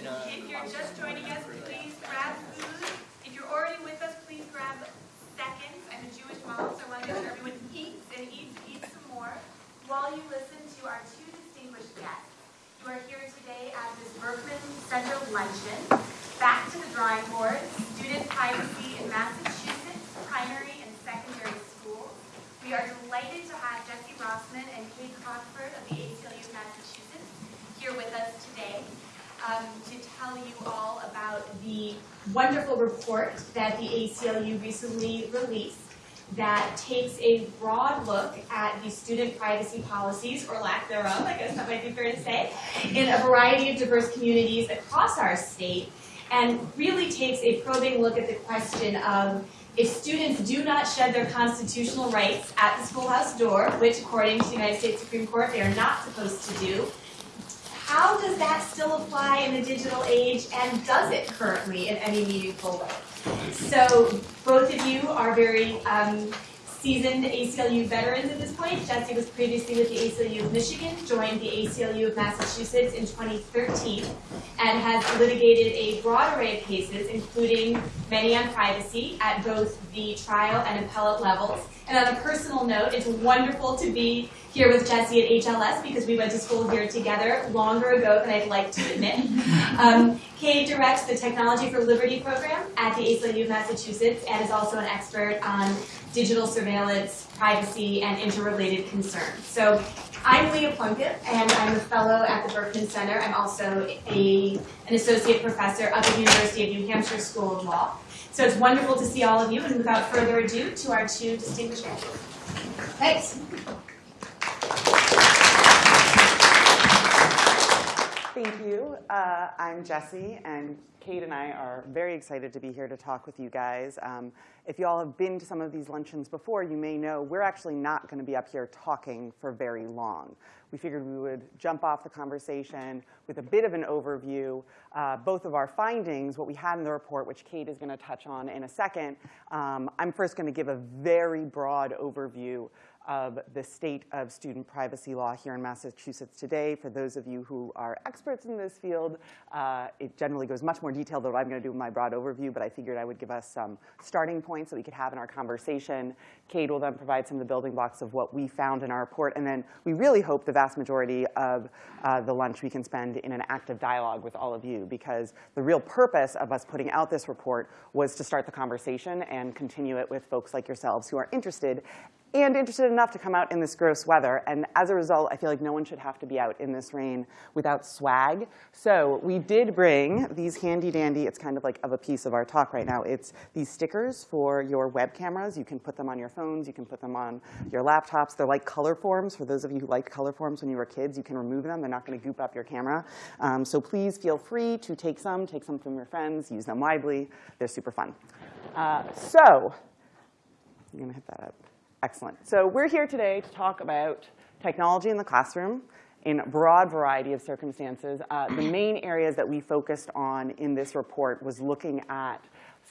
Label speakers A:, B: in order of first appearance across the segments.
A: then, uh,
B: If you're just joining us, please grab food. If you're already with us, please grab seconds. I'm a Jewish mom, so I want to make sure everyone eats and eats, eats some more while you listen to our two distinguished guests. You are here today at this Berkman Center luncheon. Back to the drawing board, student privacy in Massachusetts primary and secondary schools. We are delighted to have Jessie Rossman and Kade Crockford of the ACLU of Massachusetts here with us today um, to tell you all about the wonderful report that the ACLU recently released that takes a broad look at the student privacy policies, or lack thereof, I guess that might be fair to say, in a variety of diverse communities across our state, and really takes a probing look at the question of if students do not shed their constitutional rights at the schoolhouse door, which according to the United States Supreme Court they are not supposed to do, how does that still apply in the digital age, and does it currently in any meaningful way? So both of you are very um, seasoned ACLU veterans at this point. Jessie was previously with the ACLU of Michigan, joined the ACLU of Massachusetts in 2013, and has litigated a broad array of cases, including many on privacy at both the trial and appellate levels. And on a personal note, it's wonderful to be here with Jessie at HLS because we went to school here together longer ago than I'd like to admit. Um, Kade directs the Technology for Liberty program at the ACLU of Massachusetts and is also an expert on digital surveillance, privacy, and interrelated concerns. So I'm Leah Plunkett, and I'm a fellow at the Berkman Center. I'm also a, an associate professor at the University of New Hampshire School of Law. So it's wonderful to see all of you, and without further ado, to our two distinguished guests. Thanks.
C: Thank you. Uh, I'm Jessie, and Kade and I are very excited to be here to talk with you guys. Um, if you all have been to some of these luncheons before, you may know we're actually not going to be up here talking for very long. We figured we would jump off the conversation with a bit of an overview, uh, both of our findings, what we had in the report, which Kade is going to touch on in a second. Um, I'm first going to give a very broad overview of the state of student privacy law here in Massachusetts today. For those of you who are experts in this field, uh, it generally goes much more detailed than what I'm going to do in my broad overview, but I figured I would give us some starting points that we could have in our conversation. Kade will then provide some of the building blocks of what we found in our report, and then we really hope the vast majority of uh, the lunch we can spend in an active dialogue with all of you, because the real purpose of us putting out this report was to start the conversation and continue it with folks like yourselves who are interested and interested enough to come out in this gross weather. And as a result, I feel like no one should have to be out in this rain without swag. So we did bring these handy dandy, it's kind of like of a piece of our talk right now. It's these stickers for your web cameras. You can put them on your phones. You can put them on your laptops. They're like color forms. For those of you who liked color forms when you were kids, you can remove them. They're not going to goop up your camera. Um, so please feel free to take some, take some from your friends, use them widely. They're super fun. Uh, so I'm going to hit that up. Excellent. So we're here today to talk about technology in the classroom in a broad variety of circumstances. Uh, the main areas that we focused on in this report was looking at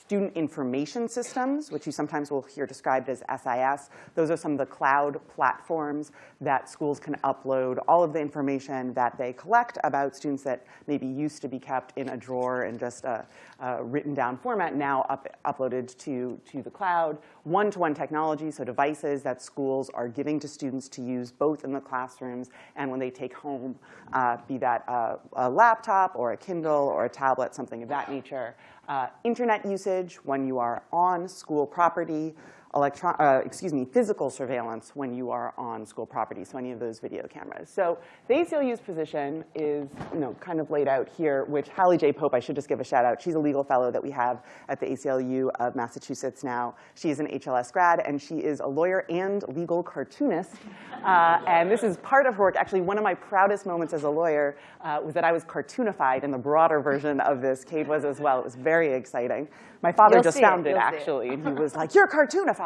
C: student information systems, which you sometimes will hear described as SIS. Those are some of the cloud platforms that schools can upload all of the information that they collect about students that maybe used to be kept in a drawer in just a, a written down format, now up, uploaded to, to the cloud. One-to-one -one technology, so devices that schools are giving to students to use both in the classrooms and when they take home, uh, be that a, a laptop or a Kindle or a tablet, something of that nature uh, internet usage when you are on school property, electron, uh, excuse me, physical surveillance when you are on school property, so any of those video cameras. So the ACLU's position is, you know, kind of laid out here, which Hallie J. Pope, I should just give a shout out. She's a legal fellow that we have at the ACLU of Massachusetts now. She is an HLS grad, and she is a lawyer and legal cartoonist. Uh, and this is part of her work. Actually, one of my proudest moments as a lawyer uh, was that I was cartoonified in the broader version of this. Kade was as well. It was very exciting. My father
D: You'll
C: just found
D: it.
C: it, actually, and he was like, you're a cartoonified.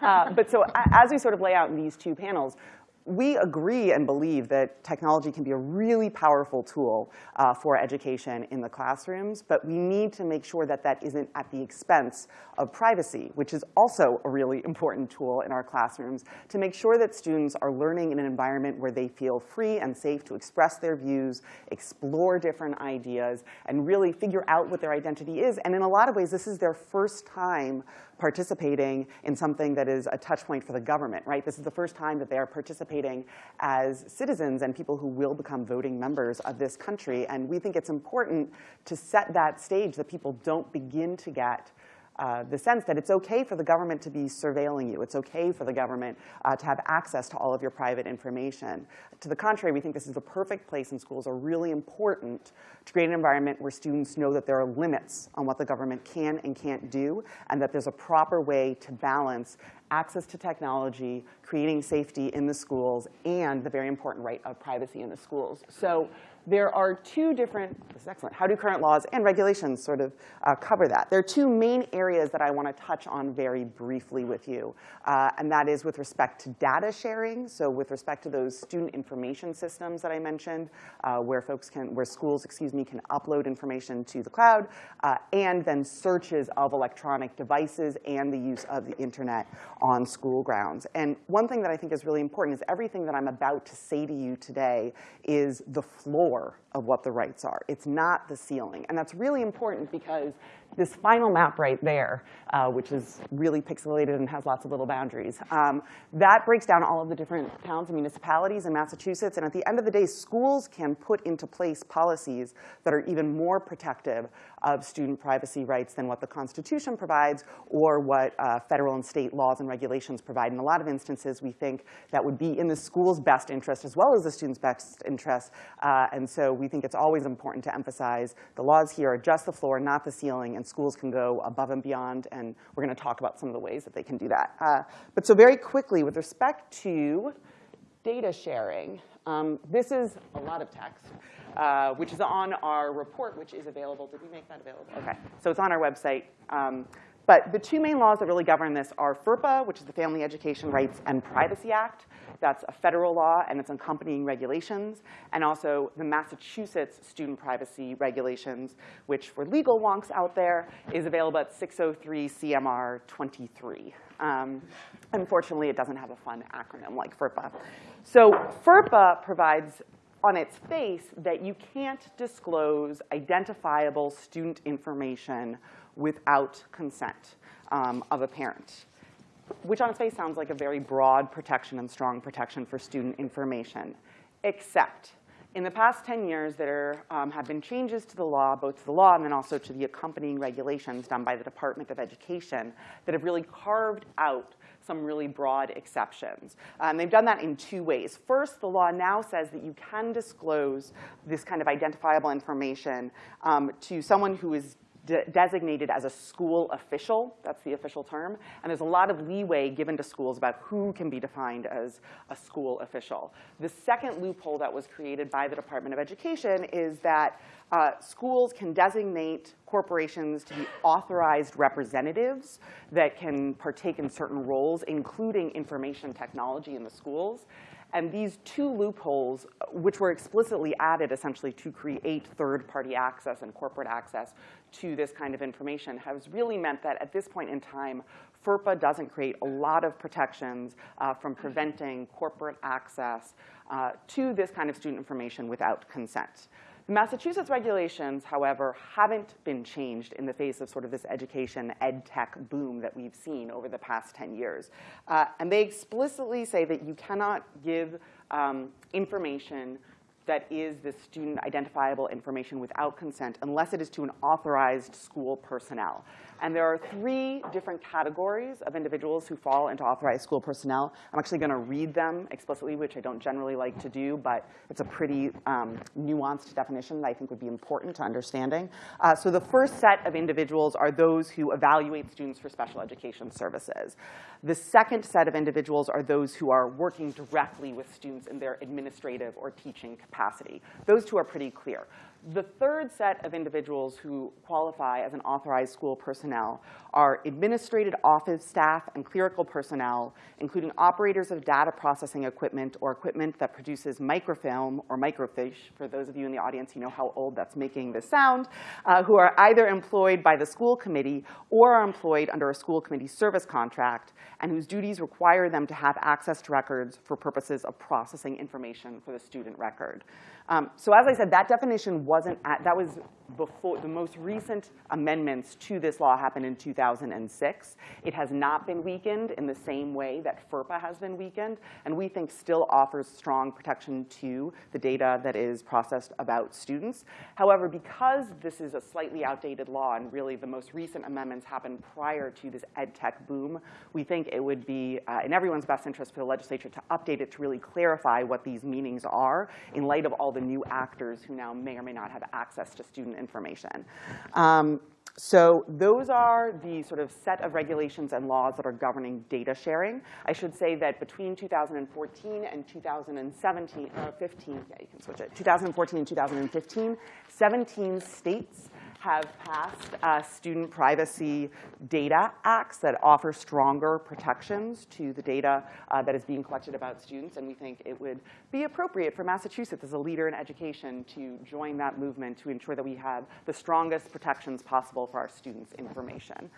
C: Uh, but so as we sort of lay out in these two panels, we agree and believe that technology can be a really powerful tool uh, for education in the classrooms, but we need to make sure that that isn't at the expense of privacy, which is also a really important tool in our classrooms, to make sure that students are learning in an environment where they feel free and safe to express their views, explore different ideas, and really figure out what their identity is. And in a lot of ways, this is their first time participating in something that is a touch point for the government, right? This is the first time that they are participating as citizens and people who will become voting members of this country. And we think it's important to set that stage that people don't begin to get uh, the sense that it's okay for the government to be surveilling you. It's okay for the government uh, to have access to all of your private information. To the contrary, we think this is the perfect place and schools are really important to create an environment where students know that there are limits on what the government can and can't do, and that there's a proper way to balance access to technology, creating safety in the schools, and the very important right of privacy in the schools. So there are two different, this is excellent, how do current laws and regulations sort of uh, cover that? There are two main areas that I want to touch on very briefly with you, uh, and that is with respect to data sharing, so with respect to those student information systems that I mentioned, uh, where folks can, where schools, excuse me, can upload information to the cloud, uh, and then searches of electronic devices and the use of the internet on school grounds. And one thing that I think is really important is everything that I'm about to say to you today is the floor of what the rights are. It's not the ceiling. And that's really important because this final map right there, uh, which is really pixelated and has lots of little boundaries, um, that breaks down all of the different towns and municipalities in Massachusetts. And at the end of the day, schools can put into place policies that are even more protective of student privacy rights than what the Constitution provides or what uh, federal and state laws and regulations provide. In a lot of instances, we think that would be in the school's best interest as well as the student's best interest. Uh, and so we think it's always important to emphasize the laws here are just the floor, not the ceiling, and schools can go above and beyond. And we're going to talk about some of the ways that they can do that. Uh, but so very quickly, with respect to data sharing, um, this is a lot of text. Uh, which is on our report, which is available. Did we make that available? OK. So it's on our website. Um, but the two main laws that really govern this are FERPA, which is the Family Education Rights and Privacy Act. That's a federal law and its accompanying regulations. And also the Massachusetts Student Privacy Regulations, which for legal wonks out there is available at 603 CMR 23. Um, unfortunately, it doesn't have a fun acronym like FERPA. So FERPA provides on its face that you can't disclose identifiable student information without consent um, of a parent, which on its face sounds like a very broad protection and strong protection for student information, except in the past 10 years, there um, have been changes to the law, both to the law and then also to the accompanying regulations done by the Department of Education that have really carved out some really broad exceptions. Um, they've done that in two ways. First, the law now says that you can disclose this kind of identifiable information um, to someone who is de designated as a school official. That's the official term. And there's a lot of leeway given to schools about who can be defined as a school official. The second loophole that was created by the Department of Education is that uh, schools can designate corporations to be authorized representatives that can partake in certain roles, including information technology in the schools. And these two loopholes, which were explicitly added essentially to create third-party access and corporate access to this kind of information, has really meant that at this point in time, FERPA doesn't create a lot of protections uh, from preventing corporate access uh, to this kind of student information without consent. The Massachusetts regulations, however, haven't been changed in the face of sort of this education ed tech boom that we've seen over the past 10 years. Uh, and they explicitly say that you cannot give um, information that is the student identifiable information without consent unless it is to an authorized school personnel. And there are three different categories of individuals who fall into authorized school personnel. I'm actually going to read them explicitly, which I don't generally like to do, but it's a pretty um, nuanced definition that I think would be important to understanding. Uh, so the first set of individuals are those who evaluate students for special education services. The second set of individuals are those who are working directly with students in their administrative or teaching capacity capacity. Those two are pretty clear. The third set of individuals who qualify as an authorized school personnel are administrative office staff and clerical personnel, including operators of data processing equipment or equipment that produces microfilm or microfiche, for those of you in the audience who know how old that's making this sound, uh, who are either employed by the school committee or are employed under a school committee service contract, and whose duties require them to have access to records for purposes of processing information for the student record. Um, so as I said, that definition wasn't, at, that was before, the most recent amendments to this law happened in 2006. It has not been weakened in the same way that FERPA has been weakened, and we think still offers strong protection to the data that is processed about students. However, because this is a slightly outdated law, and really the most recent amendments happened prior to this ed tech boom, we think it would be uh, in everyone's best interest for the legislature to update it to really clarify what these meanings are in light of all the new actors who now may or may not have access to student information. Um, so those are the sort of set of regulations and laws that are governing data sharing. I should say that between 2014 and 2017, uh, 15, yeah, you can switch it, 2014 and 2015, 17 states have passed uh, student privacy data acts that offer stronger protections to the data uh, that is being collected about students. And we think it would be appropriate for Massachusetts as a leader in education to join that movement to ensure that we have the strongest protections possible for our students' information.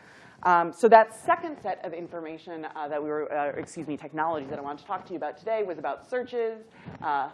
C: Um, so that second set of information uh, that we were, uh, excuse me, technology that I wanted to talk to you about today was about searches, uh,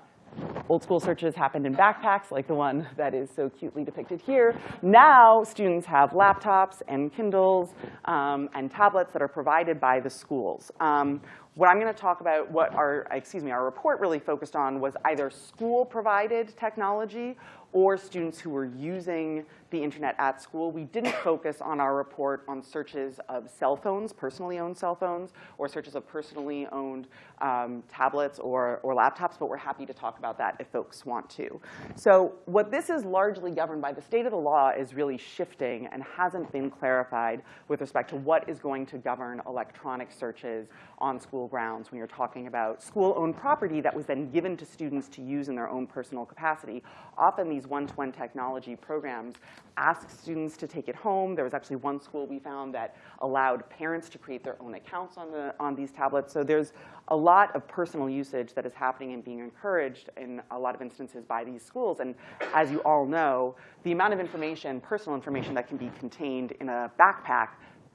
C: Old school searches happened in backpacks, like the one that is so cutely depicted here. Now, students have laptops and Kindles um, and tablets that are provided by the schools. Um, what I'm going to talk about, what our, excuse me, our report really focused on was either school-provided technology or students who were using the internet at school. We didn't focus on our report on searches of cell phones, personally owned cell phones, or searches of personally owned um, tablets or, or laptops, but we're happy to talk about that if folks want to. So what this is largely governed by, the state of the law is really shifting and hasn't been clarified with respect to what is going to govern electronic searches on school grounds when you're talking about school-owned property that was then given to students to use in their own personal capacity. Often these one-to-one technology programs ask students to take it home. There was actually one school we found that allowed parents to create their own accounts on, the, on these tablets. So there's a lot of personal usage that is happening and being encouraged in a lot of instances by these schools. And as you all know, the amount of information, personal information that can be contained in a backpack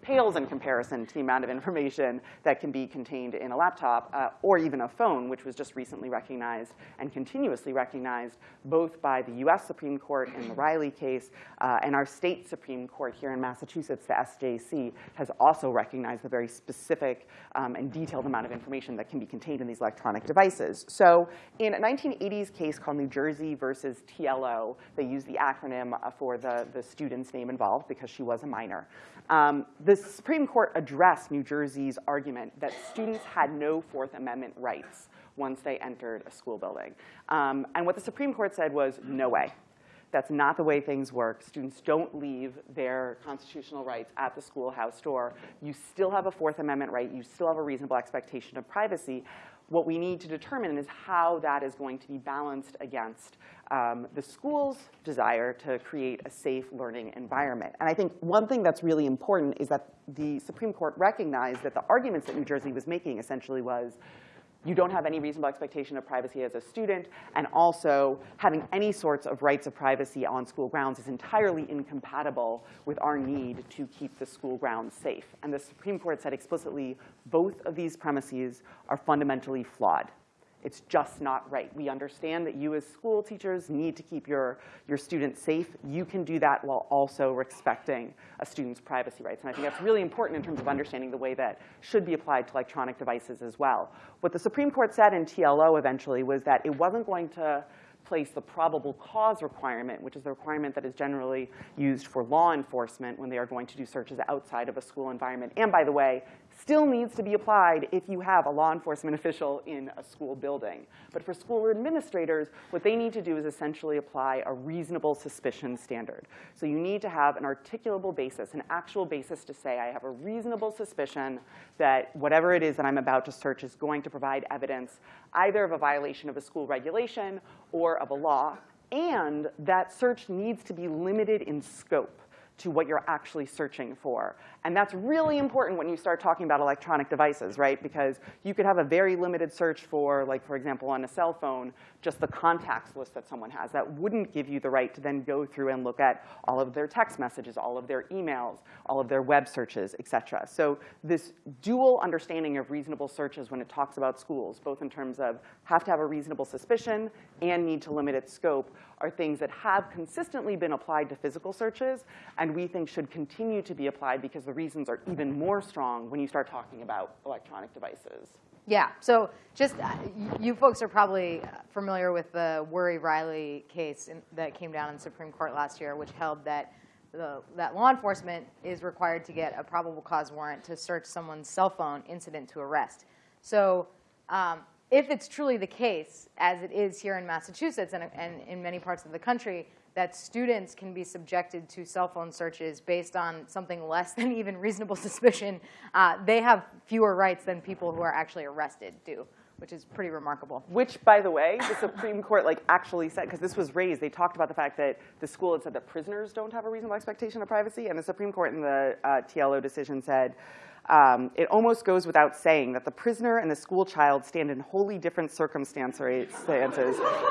C: pales in comparison to the amount of information that can be contained in a laptop uh, or even a phone, which was just recently recognized and continuously recognized both by the US Supreme Court in the Riley case uh, and our state Supreme Court here in Massachusetts, the SJC, has also recognized the very specific um, and detailed amount of information that can be contained in these electronic devices. So in a 1980s case called New Jersey versus TLO, they used the acronym uh, for the, the student's name involved because she was a minor. Um, the Supreme Court addressed New Jersey's argument that students had no Fourth Amendment rights once they entered a school building. Um, and what the Supreme Court said was, no way. That's not the way things work. Students don't leave their constitutional rights at the schoolhouse door. You still have a Fourth Amendment right. You still have a reasonable expectation of privacy. What we need to determine is how that is going to be balanced against um, the school's desire to create a safe learning environment. And I think one thing that's really important is that the Supreme Court recognized that the arguments that New Jersey was making essentially was, you don't have any reasonable expectation of privacy as a student, and also having any sorts of rights of privacy on school grounds is entirely incompatible with our need to keep the school grounds safe. And the Supreme Court said explicitly, both of these premises are fundamentally flawed. It's just not right. We understand that you as school teachers need to keep your, your students safe. You can do that while also respecting a student's privacy rights. And I think that's really important in terms of understanding the way that should be applied to electronic devices as well. What the Supreme Court said in TLO eventually was that it wasn't going to place the probable cause requirement, which is the requirement that is generally used for law enforcement when they are going to do searches outside of a school environment. And by the way, still needs to be applied if you have a law enforcement official in a school building. But for school administrators, what they need to do is essentially apply a reasonable suspicion standard. So you need to have an articulable basis, an actual basis to say, I have a reasonable suspicion that whatever it is that I'm about to search is going to provide evidence either of a violation of a school regulation or of a law, and that search needs to be limited in scope to what you're actually searching for. And that's really important when you start talking about electronic devices, right? Because you could have a very limited search for, like, for example, on a cell phone, just the contacts list that someone has. That wouldn't give you the right to then go through and look at all of their text messages, all of their emails, all of their web searches, et cetera. So this dual understanding of reasonable searches when it talks about schools, both in terms of have to have a reasonable suspicion and need to limit its scope, are things that have consistently been applied to physical searches and we think should continue to be applied because the reasons are even more strong when you start talking about electronic devices.
A: Yeah, so just, uh, you folks are probably familiar with the Worry-Riley case in, that came down in the Supreme Court last year, which held that, the, that law enforcement is required to get a probable cause warrant to search someone's cell phone incident to arrest. So um, if it's truly the case, as it is here in Massachusetts and, and in many parts of the country, that students can be subjected to cell phone searches based on something less than even reasonable suspicion, uh, they have fewer rights than people who are actually arrested do, which is pretty remarkable.
C: Which, by the way, the Supreme Court like actually said, because this was raised, they talked about the fact that the school had said that prisoners don't have a reasonable expectation of privacy, and the Supreme Court in the uh, TLO decision said, um, it almost goes without saying that the prisoner and the school child stand in wholly different circumstances,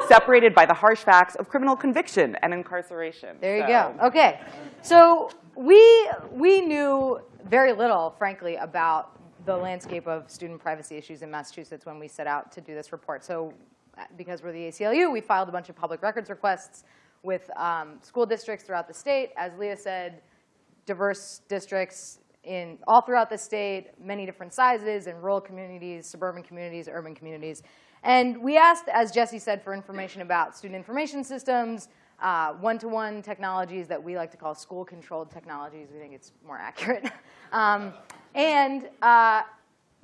C: separated by the harsh facts of criminal conviction and incarceration.
A: There you
C: So-
A: go. Okay. So we, we knew very little, frankly, about the landscape of student privacy issues in Massachusetts when we set out to do this report. So because we're the ACLU, we filed a bunch of public records requests with um, school districts throughout the state. As Leah said, diverse districts in all throughout the state, many different sizes, in rural communities, suburban communities, urban communities. And we asked, as Jessie said, for information about student information systems, uh, one-to-one technologies that we like to call school-controlled technologies. We think it's more accurate. um, and uh,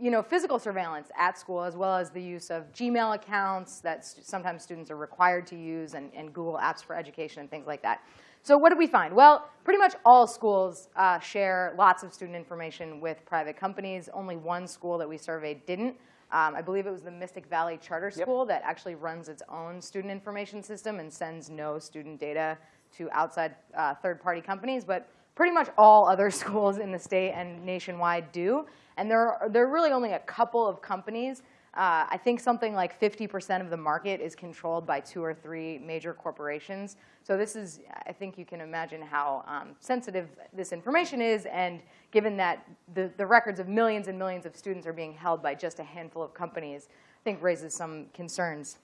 A: you know, physical surveillance at school, as well as the use of Gmail accounts that st sometimes students are required to use, and, and Google Apps for Education and things like that. So what did we find? Well, pretty much all schools uh, share lots of student information with private companies. Only one school that we surveyed didn't. Um, I believe it was the Mystic Valley Charter
C: Yep.
A: School that actually runs its own student information system and sends no student data to outside uh, third-party companies. But pretty much all other schools in the state and nationwide do. And there are, there are really only a couple of companies uh, I think something like 50% of the market is controlled by two or three major corporations. So this is, I think you can imagine how um, sensitive this information is, and given that the, the records of millions and millions of students are being held by just a handful of companies, I think raises some concerns.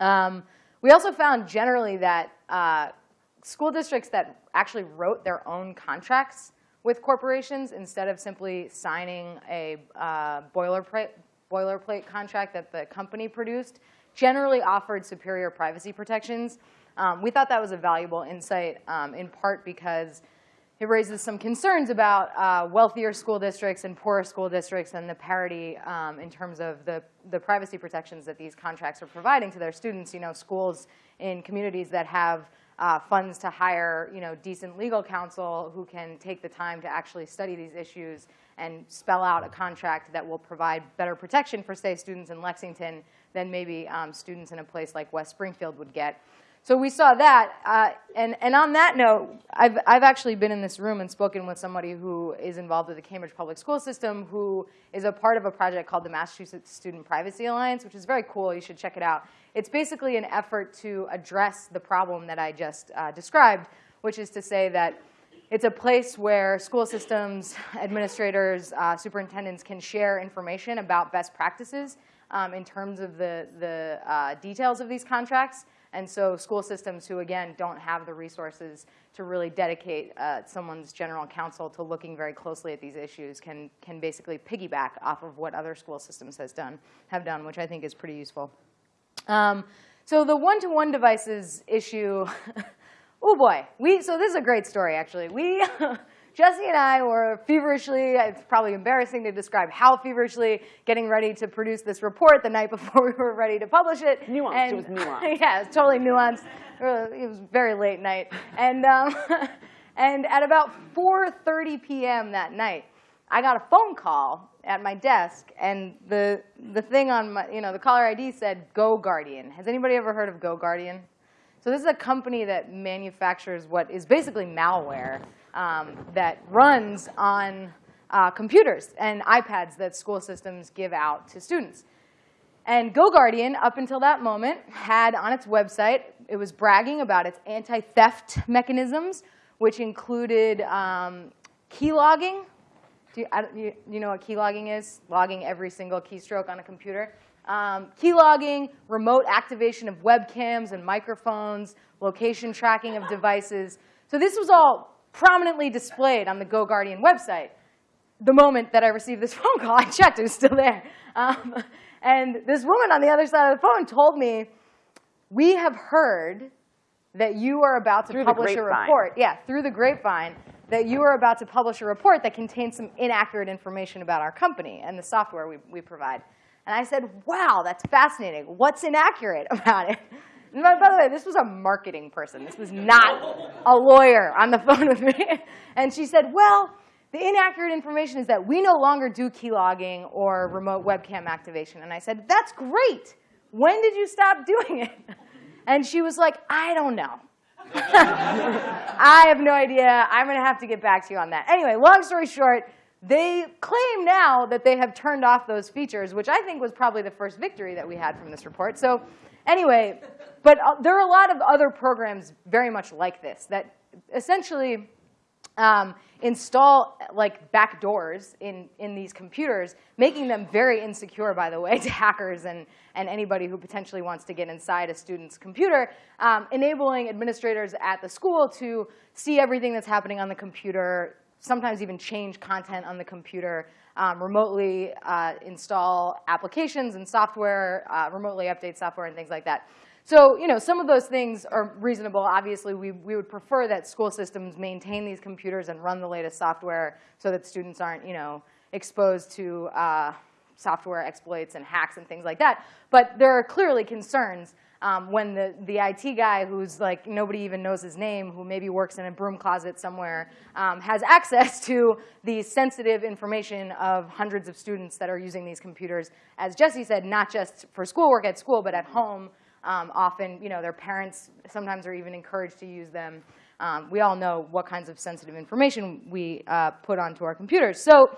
A: Um, we also found generally that uh, school districts that actually wrote their own contracts with corporations instead of simply signing a uh, boilerplate, boilerplate contract that the company produced generally offered superior privacy protections. Um, we thought that was a valuable insight um, in part because it raises some concerns about uh, wealthier school districts and poorer school districts and the parity um, in terms of the, the privacy protections that these contracts are providing to their students. You know, schools in communities that have uh, funds to hire, you know, decent legal counsel who can take the time to actually study these issues and spell out a contract that will provide better protection for, say, students in Lexington than maybe um, students in a place like West Springfield would get. So we saw that. Uh, and, and on that note, I've, I've actually been in this room and spoken with somebody who is involved with the Cambridge Public School System who is a part of a project called the Massachusetts Student Privacy Alliance, which is very cool. You should check it out. It's basically an effort to address the problem that I just uh, described, which is to say that it's a place where school systems, administrators, uh, superintendents can share information about best practices um, in terms of the, the uh, details of these contracts. And so school systems who, again, don't have the resources to really dedicate uh, someone's general counsel to looking very closely at these issues can, can basically piggyback off of what other school systems has done, have done, which I think is pretty useful. Um, so the one-to-one -one devices issue, oh boy. We, so this is a great story, actually. We Jessie and I were feverishly, it's probably embarrassing to describe how feverishly, getting ready to produce this report the night before we were ready to publish it.
C: Nuanced,
A: And-
C: it was nuanced.
A: yeah, it's totally nuanced. It was very late night. And, um, and at about 4.30 p.m. that night, I got a phone call at my desk, and the, the thing on my, you know, the caller ID said, GoGuardian. Has anybody ever heard of GoGuardian? So this is a company that manufactures what is basically malware um, that runs on uh, computers and iPads that school systems give out to students. And GoGuardian, up until that moment, had on its website, it was bragging about its anti-theft mechanisms, which included um, key logging. Do you, you, you know what keylogging is? Logging every single keystroke on a computer. Um, key logging, remote activation of webcams and microphones, location tracking of devices. So this was all prominently displayed on the GoGuardian website the moment that I received this phone call, I checked, it was still there. Um, and this woman on the other side of the phone told me, we have heard that you are about to
C: Through
A: publish a report. Yeah, through the grapevine, that you are about to publish a report that contains some inaccurate information about our company and the software we, we provide. And I said, wow, that's fascinating. What's inaccurate about it? And by, by the way, this was a marketing person. This was not a lawyer on the phone with me. And she said, well, the inaccurate information is that we no longer do key logging or remote webcam activation. And I said, that's great. When did you stop doing it? And she was like, I don't know. I have no idea. I'm going to have to get back to you on that. Anyway, long story short, they claim now that they have turned off those features, which I think was probably the first victory that we had from this report. So anyway, but uh, there are a lot of other programs very much like this that essentially um, install like backdoors in, in these computers, making them very insecure, by the way, to hackers and, and anybody who potentially wants to get inside a student's computer, um, enabling administrators at the school to see everything that's happening on the computer, sometimes even change content on the computer, um, remotely uh, install applications and software, uh, remotely update software and things like that. So, you know, some of those things are reasonable. Obviously, we, we would prefer that school systems maintain these computers and run the latest software so that students aren't, you know, exposed to uh, software exploits and hacks and things like that. But there are clearly concerns um, when the, the IT guy who's like, nobody even knows his name, who maybe works in a broom closet somewhere, um, has access to the sensitive information of hundreds of students that are using these computers, as Jessie said, not just for schoolwork at school, but at home. Um, often, you know, their parents sometimes are even encouraged to use them. Um, we all know what kinds of sensitive information we uh, put onto our computers. So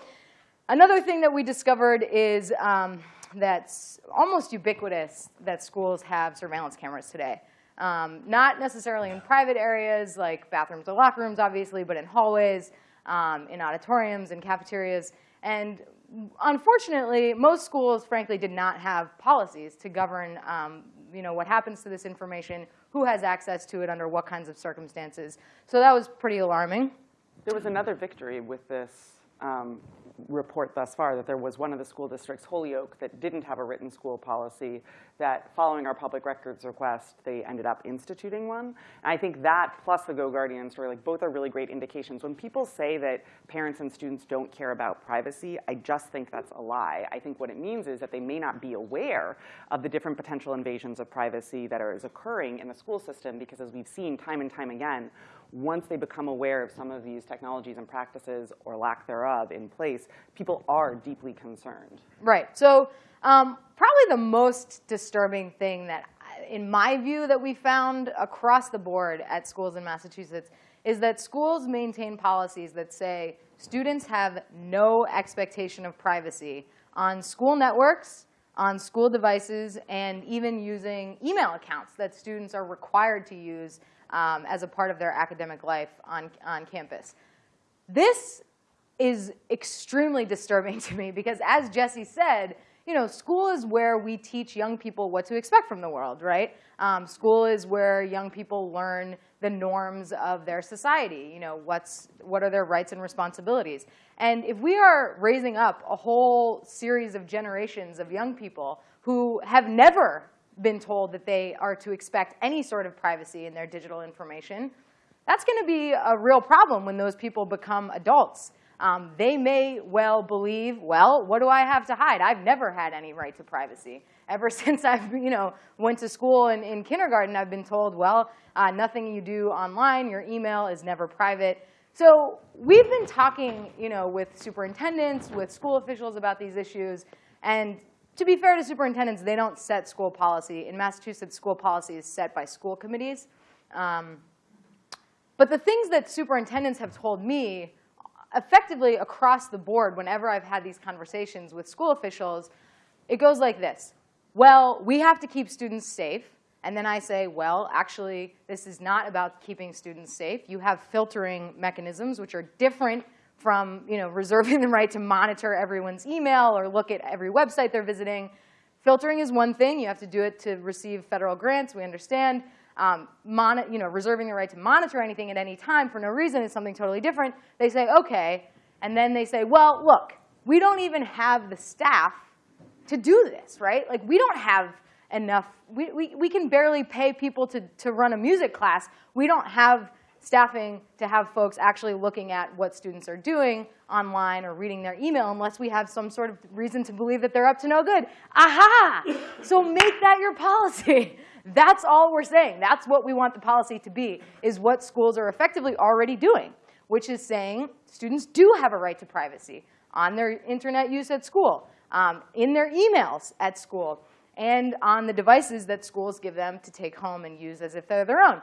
A: another thing that we discovered is um, that's almost ubiquitous that schools have surveillance cameras today. Um, not necessarily in private areas like bathrooms or locker rooms, obviously, but in hallways, um, in auditoriums, in cafeterias. And unfortunately, most schools, frankly, did not have policies to govern um, you know, what happens to this information, who has access to it under what kinds of circumstances. So that was pretty alarming.
C: There was another victory with this um, report thus far, that there was one of the school districts, Holyoke, that didn't have a written school policy, that following our public records request, they ended up instituting one. And I think that plus the GoGuardian story, like both are really great indications. When people say that parents and students don't care about privacy, I just think that's a lie. I think what it means is that they may not be aware of the different potential invasions of privacy that are is occurring in the school system because as we've seen time and time again, once they become aware of some of these technologies and practices or lack thereof in place, people are deeply concerned.
A: Right. So um, probably the most disturbing thing that, in my view, that we found across the board at schools in Massachusetts is that schools maintain policies that say students have no expectation of privacy on school networks, on school devices, and even using email accounts that students are required to use um, as a part of their academic life on, on campus. This is extremely disturbing to me because as Jessie said, you know, school is where we teach young people what to expect from the world, right? Um, school is where young people learn the norms of their society. You know, what's, what are their rights and responsibilities? And if we are raising up a whole series of generations of young people who have never been told that they are to expect any sort of privacy in their digital information, that's going to be a real problem when those people become adults. Um, they may well believe, well, what do I have to hide? I've never had any right to privacy. Ever since I've you know, went to school in, in kindergarten, I've been told, well, uh, nothing you do online, your email is never private. So we've been talking you know, with superintendents, with school officials about these issues. And to be fair to superintendents, they don't set school policy. In Massachusetts, school policy is set by school committees. Um, but the things that superintendents have told me effectively across the board whenever I've had these conversations with school officials, it goes like this. Well, we have to keep students safe. And then I say, well, actually, this is not about keeping students safe. You have filtering mechanisms, which are different from you know, reserving the right to monitor everyone's email or look at every website they're visiting. Filtering is one thing. You have to do it to receive federal grants. We understand um, you know, reserving the right to monitor anything at any time for no reason is something totally different. They say, OK. And then they say, well, look, we don't even have the staff to do this, right? Like, we don't have enough. We, we, we can barely pay people to, to run a music class. We don't have staffing to have folks actually looking at what students are doing online or reading their email unless we have some sort of reason to believe that they're up to no good. Aha! So make that your policy. That's all we're saying. That's what we want the policy to be, is what schools are effectively already doing, which is saying students do have a right to privacy on their internet use at school, um, in their emails at school, and on the devices that schools give them to take home and use as if they're their own.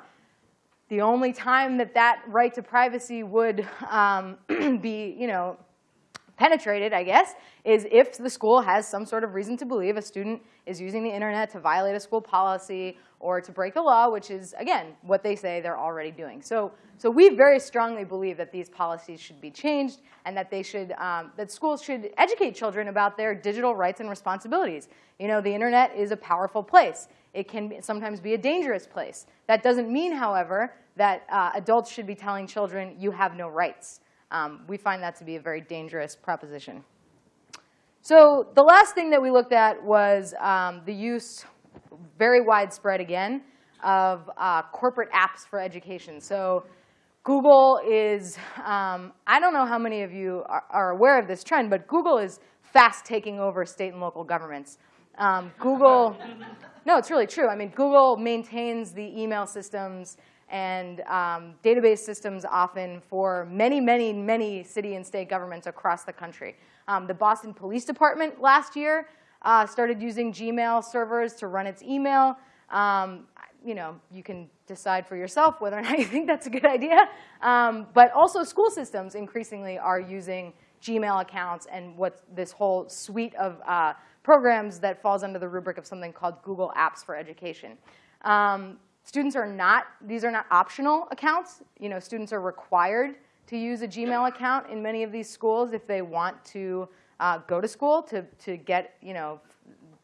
A: The only time that that right to privacy would um, be, you know, penetrated, I guess, is if the school has some sort of reason to believe a student is using the internet to violate a school policy or to break the law, which is, again, what they say they're already doing. So, so we very strongly believe that these policies should be changed and that they should, um, that schools should educate children about their digital rights and responsibilities. You know, the internet is a powerful place. It can sometimes be a dangerous place. That doesn't mean, however, that uh, adults should be telling children, you have no rights. Um, we find that to be a very dangerous proposition. So the last thing that we looked at was um, the use, very widespread again, of uh, corporate apps for education. So Google is, um, I don't know how many of you are, are, aware of this trend, but Google is fast taking over state and local governments. Um, Google, no, it's really true. I mean, Google maintains the email systems and um, database systems often for many, many, many city and state governments across the country. Um, the Boston Police Department last year uh, started using Gmail servers to run its email. Um, you know, you can decide for yourself whether or not you think that's a good idea. Um, but also school systems increasingly are using Gmail accounts and what this whole suite of uh, programs that falls under the rubric of something called Google Apps for Education. Um, Students are not, these are not optional accounts. You know, students are required to use a Gmail account in many of these schools if they want to uh, go to school to, to get, you know,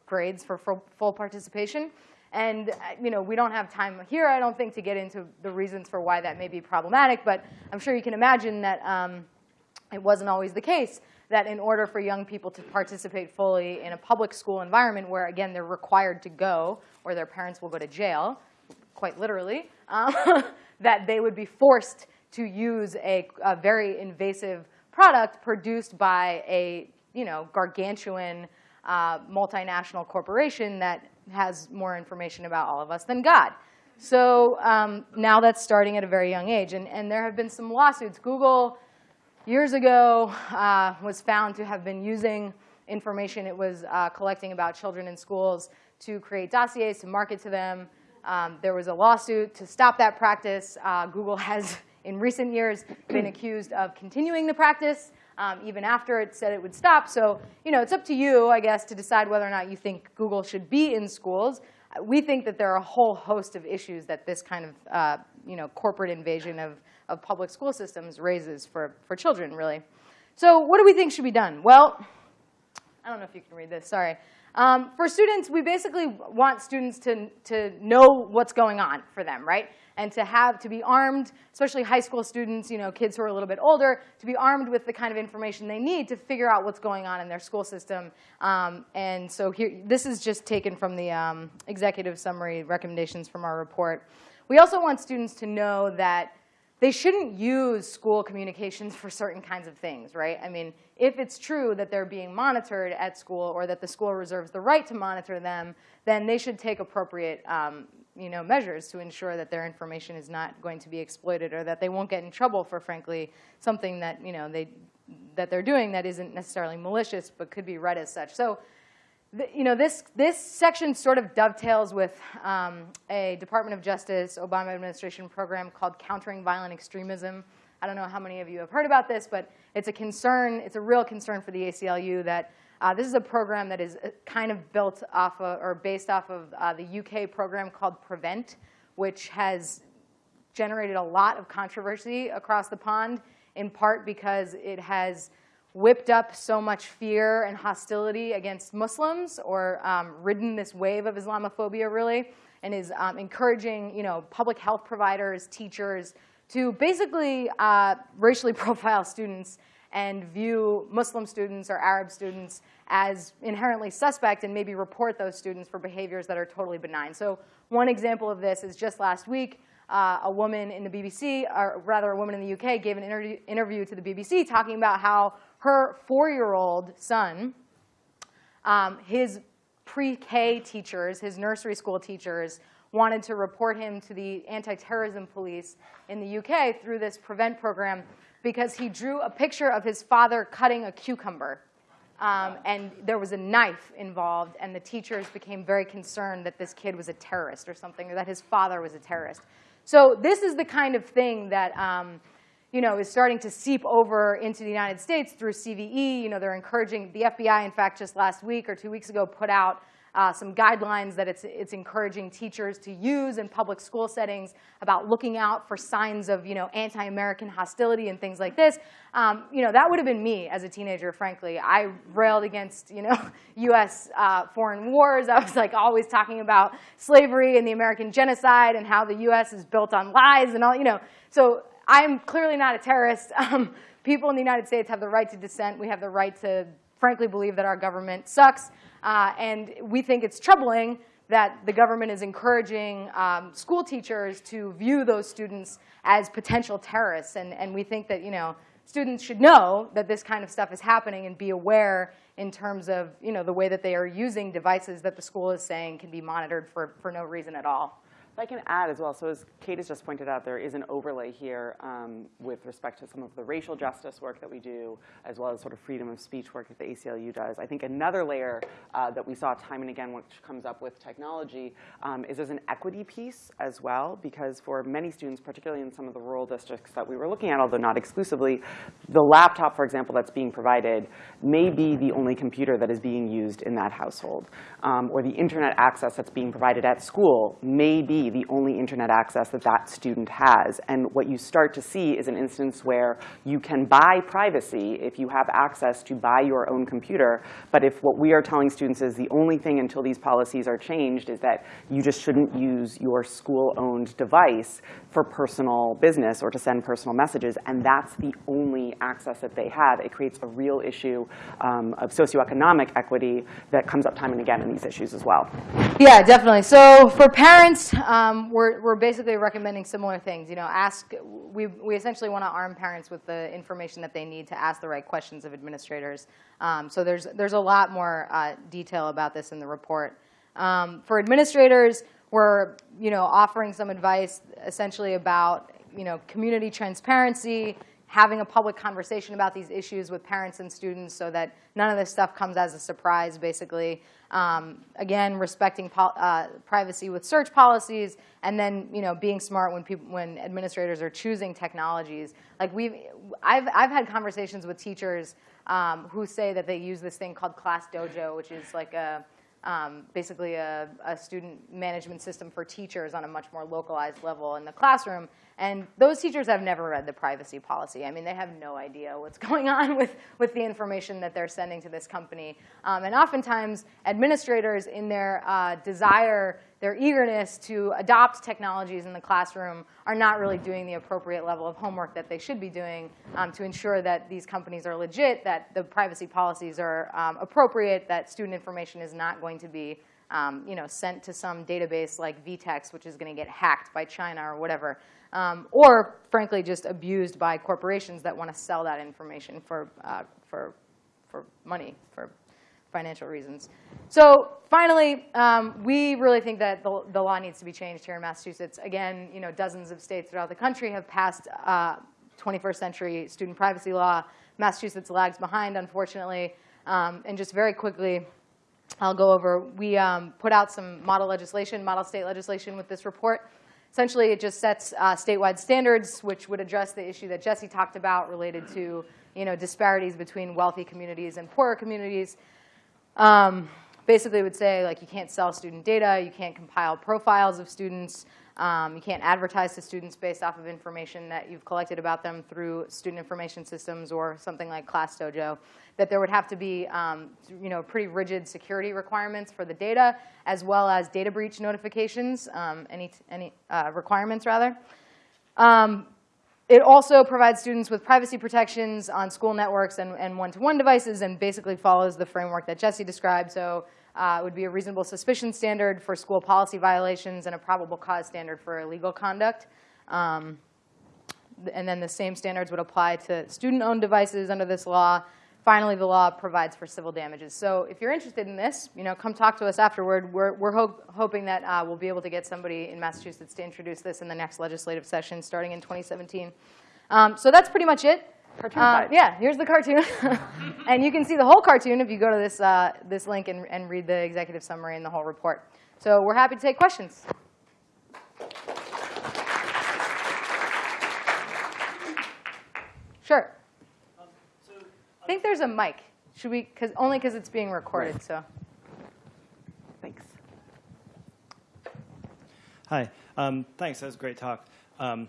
A: grades for full participation. And uh, you know, we don't have time here, I don't think, to get into the reasons for why that may be problematic. But I'm sure you can imagine that um, it wasn't always the case that in order for young people to participate fully in a public school environment where, again, they're required to go or their parents will go to jail, quite literally, um, that they would be forced to use a, a, very invasive product produced by a you know, gargantuan uh, multinational corporation that has more information about all of us than God. So um, now that's starting at a very young age. And, and there have been some lawsuits. Google, years ago, uh, was found to have been using information it was uh, collecting about children in schools to create dossiers to market to them um, there was a lawsuit to stop that practice. Uh, Google has, in recent years, been accused of continuing the practice, um, even after it said it would stop. So you know, it's up to you, I guess, to decide whether or not you think Google should be in schools. We think that there are a whole host of issues that this kind of uh, you know, corporate invasion of, of public school systems raises for, for children, really. So what do we think should be done? Well, I don't know if you can read this, sorry. Um, for students, we basically want students to, to know what's going on for them, right? And to have, to be armed, especially high school students, you know, kids who are a little bit older, to be armed with the kind of information they need to figure out what's going on in their school system. Um, and so here, this is just taken from the um, executive summary recommendations from our report. We also want students to know that they shouldn't use school communications for certain kinds of things, right? I mean, if it's true that they're being monitored at school or that the school reserves the right to monitor them, then they should take appropriate um, you know, measures to ensure that their information is not going to be exploited or that they won't get in trouble for, frankly, something that, you know, they, that they're doing that isn't necessarily malicious but could be read as such. So you know, this, this section sort of dovetails with um, a Department of Justice Obama administration program called Countering Violent Extremism. I don't know how many of you have heard about this, but it's a concern, it's a real concern for the ACLU that uh, this is a program that is uh, kind of built off of, or based off of uh, the UK program called Prevent, which has generated a lot of controversy across the pond, in part because it has whipped up so much fear and hostility against Muslims or um, ridden this wave of Islamophobia really and is um, encouraging you know, public health providers, teachers to basically uh, racially profile students and view Muslim students or Arab students as inherently suspect and maybe report those students for behaviors that are totally benign. So one example of this is just last week, uh, a woman in the BBC, or rather a woman in the UK, gave an interview, interview to the BBC talking about how her four-year-old son, um, his pre-K teachers, his nursery school teachers, wanted to report him to the anti-terrorism police in the UK through this PREVENT program because he drew a picture of his father cutting a cucumber. Um, and there was a knife involved, and the teachers became very concerned that this kid was a terrorist or something, or that his father was a terrorist. So this is the kind of thing that um, you know, is starting to seep over into the United States through CVE. You know, they're encouraging, the FBI, in fact, just last week or two weeks ago, put out uh, some guidelines that it's, it's encouraging teachers to use in public school settings about looking out for signs of, you know, anti-American hostility and things like this. Um, you know, that would have been me as a teenager, frankly. I railed against, you know, U.S. Uh, foreign wars. I was like always talking about slavery and the American genocide and how the U.S. is built on lies and all, you know. So I'm clearly not a terrorist. Um, people in the United States have the right to dissent. We have the right to, frankly, believe that our government sucks. Uh, and we think it's troubling that the government is encouraging um, school teachers to view those students as potential terrorists. And, and we think that, you know, students should know that this kind of stuff is happening and be aware in terms of, you know, the way that they are using devices that the school is saying can be monitored for, for no reason at all.
C: I can add as well, so as Kade has just pointed out, there is an overlay here um, with respect to some of the racial justice work that we do, as well as sort of freedom of speech work that the ACLU does. I think another layer uh, that we saw time and again, which comes up with technology, um, is there's an equity piece as well, because for many students, particularly in some of the rural districts that we were looking at, although not exclusively, the laptop, for example, that's being provided may be the only computer that is being used in that household, um, or the internet access that's being provided at school may be the only internet access that that student has. And what you start to see is an instance where you can buy privacy if you have access to buy your own computer. But if what we are telling students is the only thing until these policies are changed is that you just shouldn't use your school-owned device for personal business or to send personal messages, and that's the only access that they have, it creates a real issue um, of socioeconomic equity that comes up time and again in these issues as well.
A: Yeah, definitely. So for parents, um, we're, we're basically recommending similar things. You know, ask, we, we essentially want to arm parents with the information that they need to ask the right questions of administrators. Um, so there's, there's a lot more uh, detail about this in the report. Um, for administrators, we're you know, offering some advice essentially about you know, community transparency, having a public conversation about these issues with parents and students so that none of this stuff comes as a surprise, basically. Um, again, respecting uh, privacy with search policies, and then you know being smart when people when administrators are choosing technologies. Like we've, I've I've had conversations with teachers um, who say that they use this thing called ClassDojo, which is like a um, basically a, a, student management system for teachers on a much more localized level in the classroom. And those teachers have never read the privacy policy. I mean, they have no idea what's going on with, with the information that they're sending to this company. Um, and oftentimes, administrators, in their uh, desire, their eagerness to adopt technologies in the classroom, are not really doing the appropriate level of homework that they should be doing um, to ensure that these companies are legit, that the privacy policies are um, appropriate, that student information is not going to be um, you know, sent to some database like VTEX, which is going to get hacked by China or whatever. Um, or, frankly, just abused by corporations that want to sell that information for, uh, for, for money, for financial reasons. So finally, um, we really think that the, the law needs to be changed here in Massachusetts. Again, you know, dozens of states throughout the country have passed uh, 21st century student privacy law. Massachusetts lags behind, unfortunately. Um, and just very quickly, I'll go over, we um, put out some model legislation, model state legislation with this report. Essentially, it just sets uh, statewide standards, which would address the issue that Jessie talked about related to you know, disparities between wealthy communities and poorer communities. Um, basically, would say like you can't sell student data, you can't compile profiles of students, um, you can't advertise to students based off of information that you've collected about them through student information systems or something like ClassDojo. That there would have to be um, you know, pretty rigid security requirements for the data, as well as data breach notifications, um, any, any uh, requirements rather. It also provides students with privacy protections on school networks and, and one-to-one devices and basically follows the framework that Jessie described. So uh, it would be a reasonable suspicion standard for school policy violations and a probable cause standard for illegal conduct. Um, and then the same standards would apply to student-owned devices under this law. Finally, the law provides for civil damages. So if you're interested in this, you know, come talk to us afterward. We're, we're hope, hoping that uh, we'll be able to get somebody in Massachusetts to introduce this in the next legislative session starting in 2017. Um, so that's pretty much it.
C: Cartoon
A: Uh, yeah, here's the cartoon. and you can see the whole cartoon if you go to this, uh, this link and, and read the executive summary and the whole report. So we're happy to take questions. Sure. I think there's a mic. Should we, cause, only because it's being recorded,
C: Right.
A: so.
C: Thanks.
D: Hi. Um, thanks. That was a great talk. Um,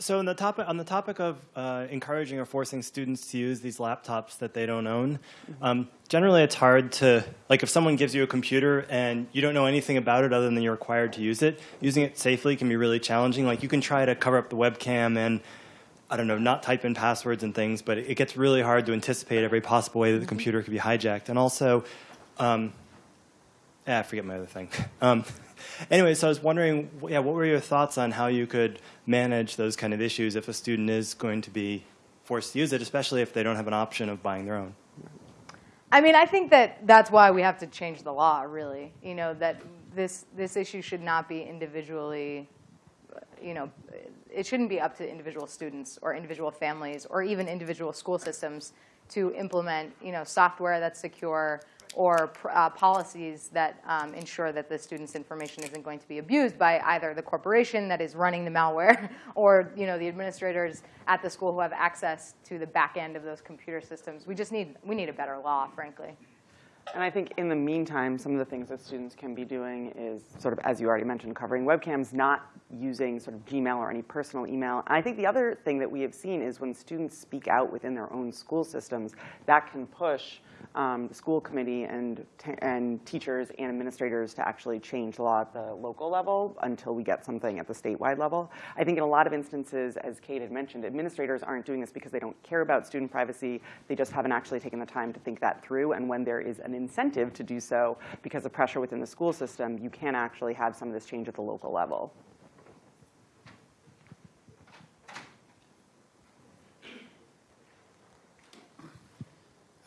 D: so on the topic on the topic of uh, encouraging or forcing students to use these laptops that they don't own, um, generally it's hard to like if someone gives you a computer and you don't know anything about it other than you're required to use it. Using it safely can be really challenging. Like you can try to cover up the webcam and I don't know, not type in passwords and things, but it gets really hard to anticipate every possible way that the computer could be hijacked. And also, um, yeah, I forget my other thing. Um, anyway, so I was wondering, yeah, what were your thoughts on how you could manage those kind of issues if a student is going to be forced to use it, especially if they don't have an option of buying their own?
A: I mean, I think that that's why we have to change the law, really. You know, that this, this issue should not be individually, you know, it shouldn't be up to individual students or individual families or even individual school systems to implement, you know, software that's secure or uh, policies that um, ensure that the student's information isn't going to be abused by either the corporation that is running the malware or, you know, the administrators at the school who have access to the back end of those computer systems. We just need, we need a better law, frankly.
C: And I think in the meantime, some of the things that students can be doing is sort of, as you already mentioned, covering webcams, not using sort of Gmail or any personal email. And I think the other thing that we have seen is when students speak out within their own school systems, that can push um, the school committee and, and teachers and administrators to actually change law at the local level until we get something at the statewide level. I think in a lot of instances, as Kade had mentioned, administrators aren't doing this because they don't care about student privacy. They just haven't actually taken the time to think that through. And when there is an incentive to do so because of pressure within the school system, you can actually have some of this change at the local level.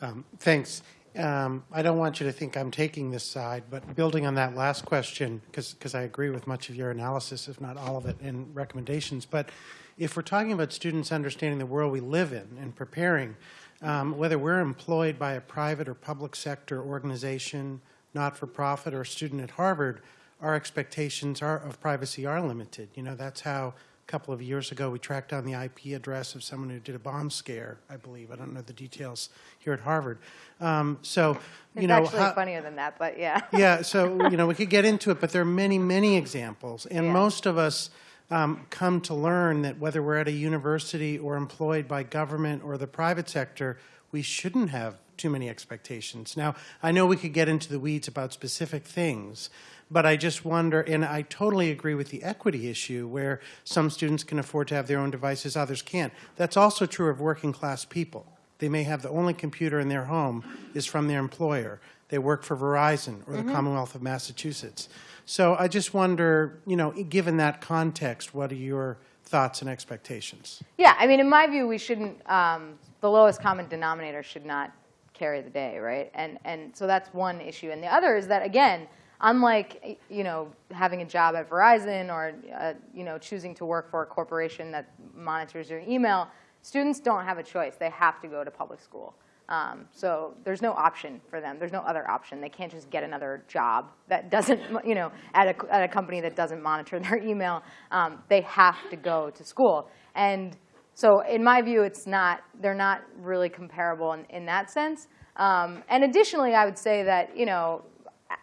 E: Um, Thanks. Um, I don't want you to think I'm taking this side, but building on that last question, because I agree with much of your analysis, if not all of it, and recommendations. But if we're talking about students understanding the world we live in and preparing, um, whether we're employed by a private or public sector organization, not-for-profit, or student at Harvard, our expectations are, of privacy are limited. You know, that's how couple of years ago we tracked down the IP address of someone who did a bomb scare, I believe. I don't know the details here at Harvard. Um, so, you
A: It's
E: know,
A: actually
E: how-
A: funnier than that, but yeah.
E: yeah, so, you know, we could get into it, but there are many, many examples. And
A: Yeah.
E: most of us um, come to learn that whether we're at a university or employed by government or the private sector, we shouldn't have too many expectations. Now, I know we could get into the weeds about specific things, but I just wonder, and I totally agree with the equity issue where some students can afford to have their own devices, others can't. That's also true of working class people. They may have the only computer in their home is from their employer. they work for Verizon or the Commonwealth of Massachusetts. So I just wonder, you know, given that context, what are your thoughts and expectations?
A: Yeah, I mean, in my view, we shouldn't, um, the lowest common denominator should not carry the day, right? And, and so that's one issue. And the other is that, again, unlike, you know, having a job at Verizon or, uh, you know, choosing to work for a corporation that monitors your email, students don't have a choice. They have to go to public school. Um, so there's no option for them. There's no other option. They can't just get another job that doesn't, you know, at a, at a company that doesn't monitor their email. Um, they have to go to school. And so in my view, it's not, they're not really comparable in, in that sense. Um, and additionally, I would say that, you know,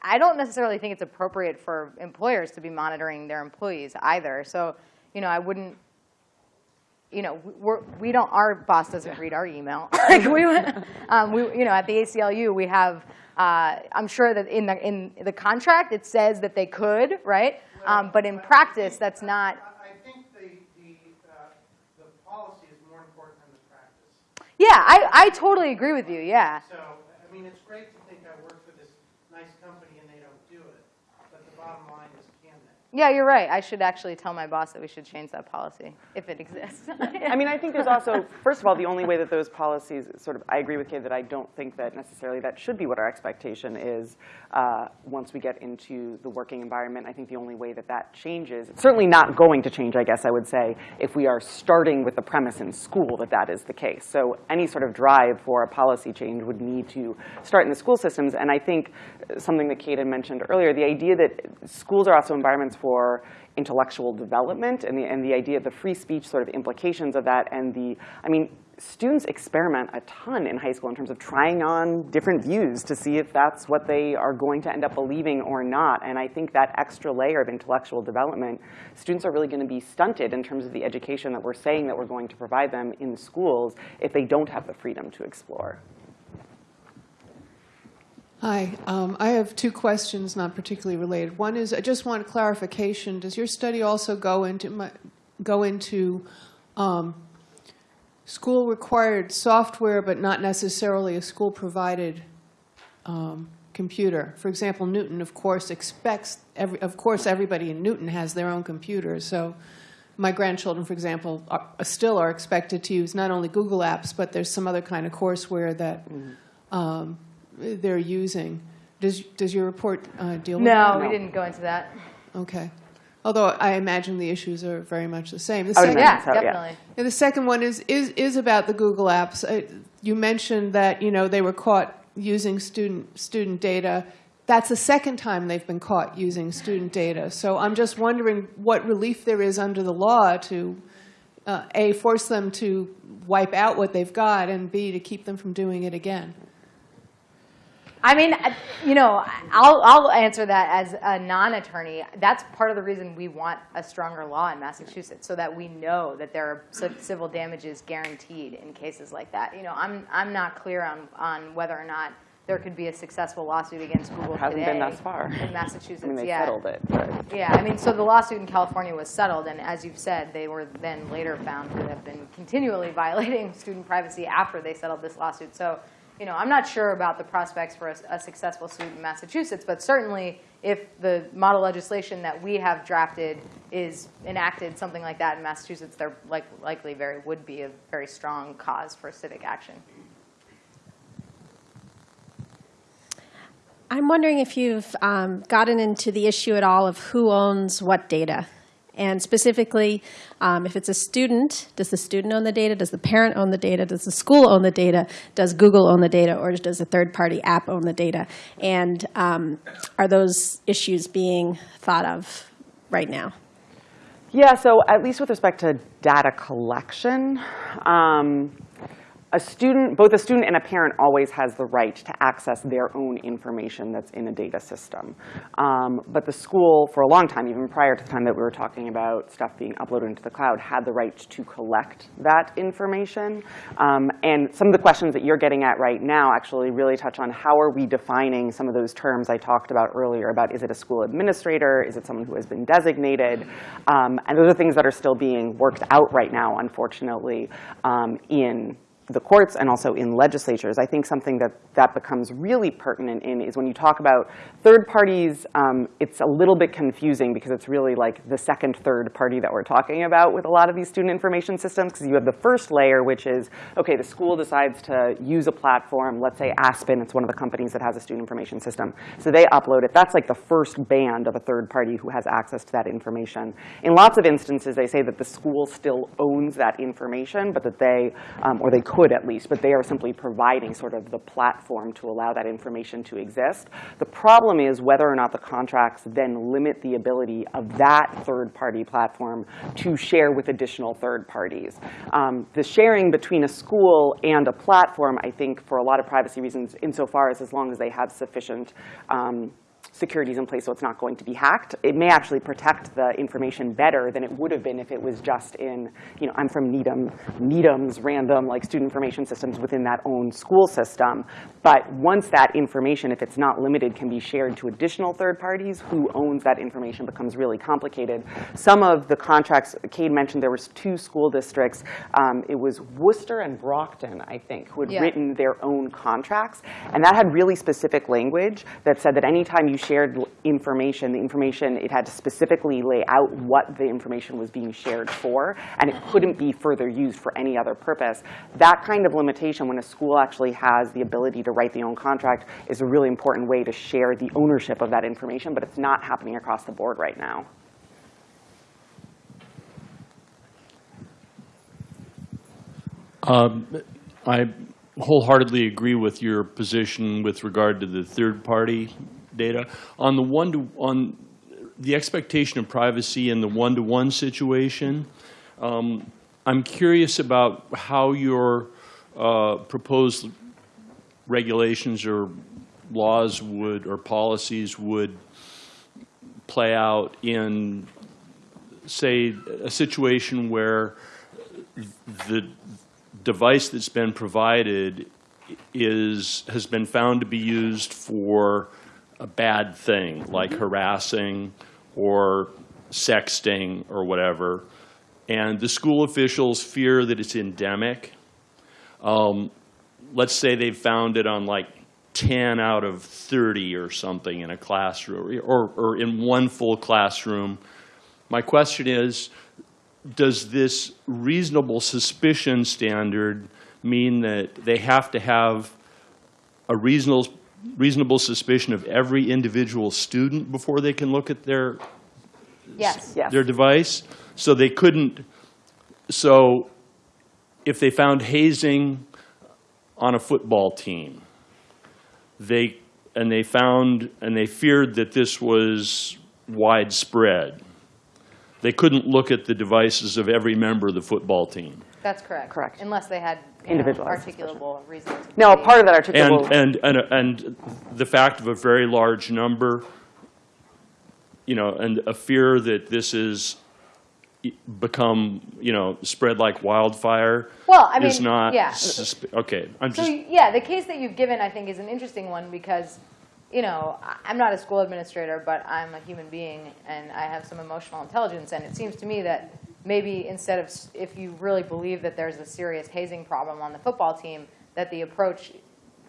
A: I don't necessarily think it's appropriate for employers to be monitoring their employees either. So, you know, I wouldn't, you know, we're, we don't, our boss doesn't read our email. like we, um, we, you know, at the ACLU, we have, uh, I'm sure that in the, in the contract, it says that they could, right? Um, but in practice, that's not,
E: I think the, the, the policy is more important than the practice.
A: yeah, I, I totally agree with you, yeah.
E: So, I mean, it's great to think I work for this nice company and they don't do it, but the bottom line is, can they?
A: Yeah, you're right. I should actually tell my boss that we should change that policy, if it exists.
C: I mean, I think there's also, first of all, the only way that those policies sort of, I agree with Kade that I don't think that necessarily that should be what our expectation is uh, once we get into the working environment. I think the only way that that changes, it's certainly not going to change, I guess I would say, if we are starting with the premise in school that that is the case. So any sort of drive for a policy change would need to start in the school systems. And I think something that Kade had mentioned earlier, the idea that schools are also environments for intellectual development and the, and the idea of the free speech sort of implications of that and the, I mean, students experiment a ton in high school in terms of trying on different views to see if that's what they are going to end up believing or not. And I think that extra layer of intellectual development, students are really going to be stunted in terms of the education that we're saying that we're going to provide them in schools if they don't have the freedom to explore.
F: Hi, um, I have two questions, not particularly related. One is, I just want clarification. Does your study also go into my, go into um, school-required software, but not necessarily a school-provided um, computer? For example, Newton, of course, expects every, of course, everybody in Newton has their own computer. So, my grandchildren, for example, are, still are expected to use not only Google Apps, but there's some other kind of courseware that. Um, they're using. Does, does your report uh, deal with that?
A: No, we didn't go into that.
F: Okay. Although I imagine the issues are very much the same. The
C: I
F: second,
A: Yeah,
C: so,
A: definitely.
F: and the second one is, is, is about the Google Apps. Uh, You mentioned that, you know, they were caught using student, student data. That's the second time they've been caught using student data. So I'm just wondering what relief there is under the law to, uh, A, force them to wipe out what they've got, and B, to keep them from doing it again.
A: I mean, uh, you know, I'll, I'll answer that as a non-attorney. That's part of the reason we want a stronger law in Massachusetts, so that we know that there are civil damages guaranteed in cases like that. You know, I'm, I'm not clear on, on whether or not there could be a successful lawsuit against Google
C: Hasn't
A: today
C: been thus far.
A: in Massachusetts.
C: I mean, they
A: yeah.
C: settled it, but.
A: Yeah, I mean, so the lawsuit in California was settled, and as you've said, they were then later found to have been continually violating student privacy after they settled this lawsuit. So, you know, I'm not sure about the prospects for a, a successful suit in Massachusetts, but certainly if the model legislation that we have drafted is enacted, something like that in Massachusetts, there like, likely very would be a very strong cause for civic action.
G: I'm wondering if you've um, gotten into the issue at all of who owns what data. And specifically, um, if it's a student, does the student own the data? Does the parent own the data? Does the school own the data? Does Google own the data? Or does a third party app own the data? And um, are those issues being thought of right now?
C: Yeah, so at least with respect to data collection, um, a student, both a student and a parent always has the right to access their own information that's in a data system. Um, but the school, for a long time, even prior to the time that we were talking about stuff being uploaded into the cloud, had the right to collect that information. Um, and some of the questions that you're getting at right now actually really touch on how are we defining some of those terms I talked about earlier about is it a school administrator, is it someone who has been designated? Um, and those are things that are still being worked out right now, unfortunately, um, in the courts and also in legislatures. I think something that that becomes really pertinent in is when you talk about third parties, um, it's a little bit confusing because it's really like the second third party that we're talking about with a lot of these student information systems because you have the first layer, which is, okay, the school decides to use a platform, let's say Aspen, it's one of the companies that has a student information system. So they upload it. That's like the first band of a third party who has access to that information. In lots of instances, they say that the school still owns that information, but that they, um, or they at least, but they are simply providing sort of the platform to allow that information to exist. The problem is whether or not the contracts then limit the ability of that third-party platform to share with additional third parties. Um, the sharing between a school and a platform, I think, for a lot of privacy reasons, insofar as as long as they have sufficient um, securities in place so it's not going to be hacked. It may actually protect the information better than it would have been if it was just in, you know, I'm from Needham, Needham's random like student information systems within that own school system. But once that information, if it's not limited, can be shared to additional third parties, who owns that information becomes really complicated. Some of the contracts, Kade mentioned there was two school districts. Um, it was Worcester and Brockton, I think, who had
A: Yeah.
C: written their own contracts. And that had really specific language that said that anytime you shared information, the information, it had to specifically lay out what the information was being shared for, and it couldn't be further used for any other purpose. That kind of limitation, when a school actually has the ability to write the own contract, is a really important way to share the ownership of that information, but it's not happening across the board right now.
H: Um, I wholeheartedly agree with your position with regard to the third-party data. On the one to, on the expectation of privacy in the one-to-one situation, um, I'm curious about how your uh, proposed regulations or laws would, or policies would play out in, say, a situation where the device that's been provided is, has been found to be used for a bad thing, like harassing or sexting or whatever, and the school officials fear that it's endemic. Um, Let's say they've found it on like 10 out of 30 or something in a classroom, or, or in one full classroom. My question is, does this reasonable suspicion standard mean that they have to have a reasonable, reasonable suspicion of every individual student before they can look at their,
A: Yes.
C: Yes.
H: their device? So they couldn't, so if they found hazing on a football team, they, and they found, and they feared that this was widespread, they couldn't look at the devices of every member of the football team.
A: That's correct.
C: Correct.
A: Unless they had you know,
C: Individualized
A: articulable reasons.
C: Now, part of that articulable.
H: and, and, and and the fact of a very large number, you know, and a fear that this is become, you know, spread like wildfire
A: Well, I
H: is
A: mean,
H: not,
A: yeah.
H: okay, I'm
A: So,
H: just,
A: yeah, the case that you've given, I think, is an interesting one because, you know, I'm not a school administrator, but I'm a human being and I have some emotional intelligence. And it seems to me that maybe instead of, if you really believe that there's a serious hazing problem on the football team, that the approach